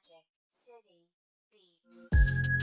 Magic City Beats.